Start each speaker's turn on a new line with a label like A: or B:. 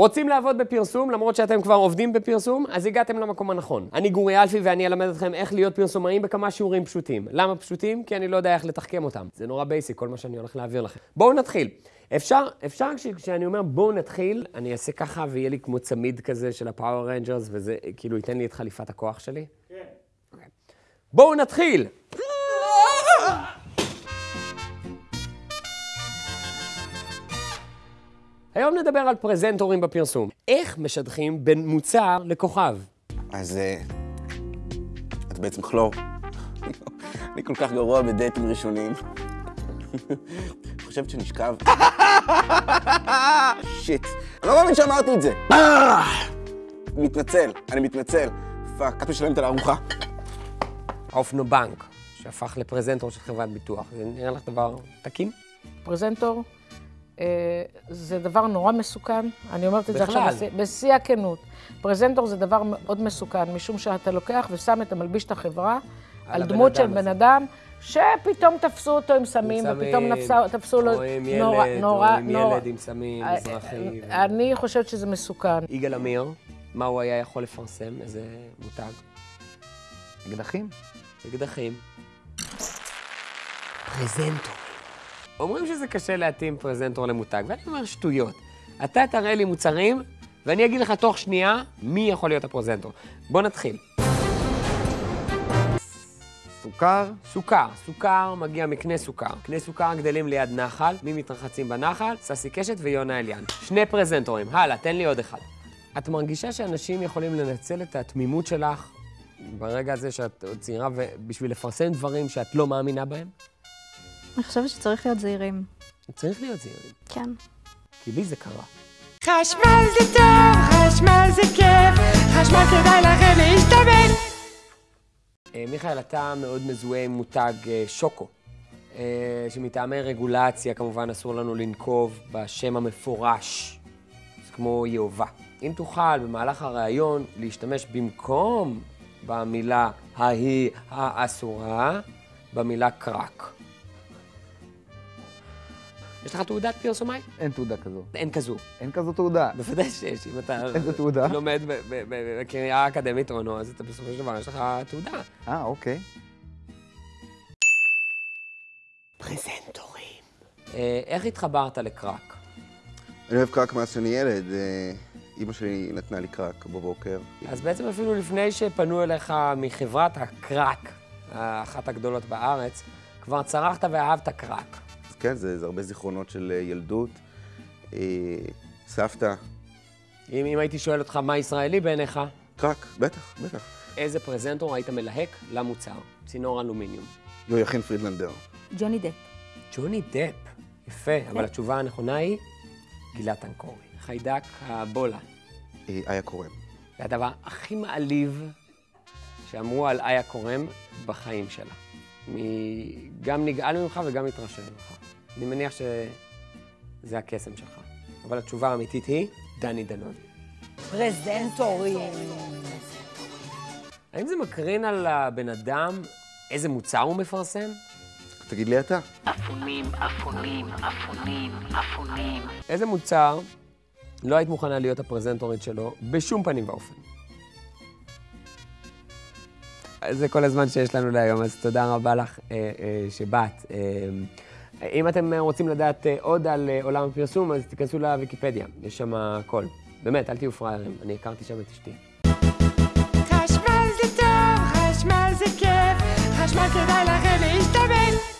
A: רוצים לעבוד בפרסום, למרות שאתם כבר עובדים בפרסום, אז הגעתם למקום הנכון. אני גורי אלפי ואני אלמד אתכם איך להיות פרסומאים בכמה שיעורים פשוטים. למה פשוטים? כי אני לא יודע איך לתחכם אותם. זה נורא basic, כל מה שאני הולך להעביר לכם. בואו נתחיל. אפשר, אפשר כשאני אומר בואו נתחיל, אני אעשה ככה ויהיה לי כמו צמיד כזה של ה Power Rangers, וזה כאילו ייתן לי את חליפת הכוח שלי? כן. Okay. בואו נתחיל! היום נדבר על פרזנטורים בפרסום. איך משדכים בין מוצר לכוכב?
B: אז את בעצם כלור. אני כל כך גרוע בדייטים ראשונים. חושבת שנשכב? shit. אני לא מאמין שאמרתי את זה. מתנצל, אני מתנצל. fuck, את משלמת על הארוחה?
A: האופנובנק, שהפך לפרזנטור של חברת ביטוח. זה נראה לך דבר תקין?
C: פרזנטור אה, זה דבר נורא מסוכן. אני אומרת את זה עכשיו בשיא הכנות. פרזנטור זה דבר מאוד מסוכן, משום שאתה לוקח ושם את המלביש את החברה על, על דמות של בן אדם, שפתאום תפסו אותו עם סמים, ופתאום תפסו לו...
A: או עם ילד, או עם ילד עם סמים, אה, מזרחי.
C: אני חושבת שזה מסוכן.
A: יגאל עמיר, מה הוא היה יכול לפרסם? איזה מותג?
B: אקדחים.
A: אקדחים. פרזנטור. אומרים שזה קשה להתאים פרזנטור למותג, ואני אומר שטויות. אתה תראה לי מוצרים, ואני אגיד לך תוך שנייה מי יכול להיות הפרזנטור. בוא נתחיל.
B: סוכר?
A: סוכר. סוכר מגיע מקנה סוכר. קנה סוכר גדלים ליד נחל, מי מתרחצים בנחל? ססי קשת ויונה אליאן. שני פרזנטורים. הלאה, תן לי עוד אחד. את מרגישה שאנשים יכולים לנצל את התמימות שלך ברגע הזה שאת צעירה בשביל לפרסם דברים שאת לא מאמינה בהם?
D: אני חושבת שצריך להיות זהירים.
A: צריך להיות זהירים.
D: כן.
A: כי לי זה קרה.
E: חשמל זה טוב, חשמל זה כיף, חשמל כדאי לכם להשתמש.
A: אה, מיכאל, אתה מאוד מזוהה עם מותג אה, שוקו, אה, שמטעמי רגולציה כמובן אסור לנו לנקוב בשם המפורש, זה כמו יהובה. אם תוכל במהלך הראיון להשתמש במקום במילה ההיא האסורה, במילה קרק. יש לך תעודת פרסומאי?
B: אין תעודה כזו.
A: אין כזו.
B: אין כזו תעודה.
A: בוודאי שיש, אם אתה...
B: איזה תעודה?
A: לומד בקריה האקדמית אונו, אז אתה בסופו של דבר, יש לך תעודה.
B: אה, אוקיי.
A: פרזנטורים. אה, איך התחברת לקראק?
B: אני אוהב קראק מאז שאני ילד. אימא אה, שלי נתנה לי קראק בבוקר.
A: אז בעצם אפילו לפני שפנו אליך מחברת הקראק, אחת הגדולות בארץ, כבר צרכת ואהבת קראק.
B: כן, זה, זה הרבה זיכרונות של אה, ילדות. אה, סבתא.
A: אם, אם הייתי שואל אותך מה ישראלי בעיניך?
B: קראק, בטח, בטח.
A: איזה פרזנטור היית מלהק למוצר? צינור אלומיניום.
B: יויכין פרידלנדר.
D: ג'וני דפ.
A: ג'וני דפ, יפה, אבל כן. התשובה הנכונה היא גילת אנקורי. חיידק הבולה.
B: אה, איה קורם.
A: זה הדבר הכי מעליב שאמרו על איה קורם בחיים שלה. גם נגעל ממך וגם מתרשם ממך. אני מניח שזה הקסם שלך. אבל התשובה האמיתית היא דני דנון.
C: פרזנטורים.
A: האם זה מקרין על הבן אדם איזה מוצר הוא מפרסם?
B: תגיד לי אתה.
E: אפונים, אפונים, אפונים, אפונים.
A: איזה מוצר לא היית מוכנה להיות הפרזנטורית שלו בשום פנים ואופן? זה כל הזמן שיש לנו להיום, אז תודה רבה לך אה, אה, שבאת. אה, אם אתם אה, רוצים לדעת אה, עוד על אה, עולם הפרסום, אז תיכנסו לוויקיפדיה, יש שם הכל. באמת, אל תהיו פראיירים, אני הכרתי שם את אשתי.
E: חשמל זה טוב, חשמל זה כיף, חשמל כדאי לכם להשתמש.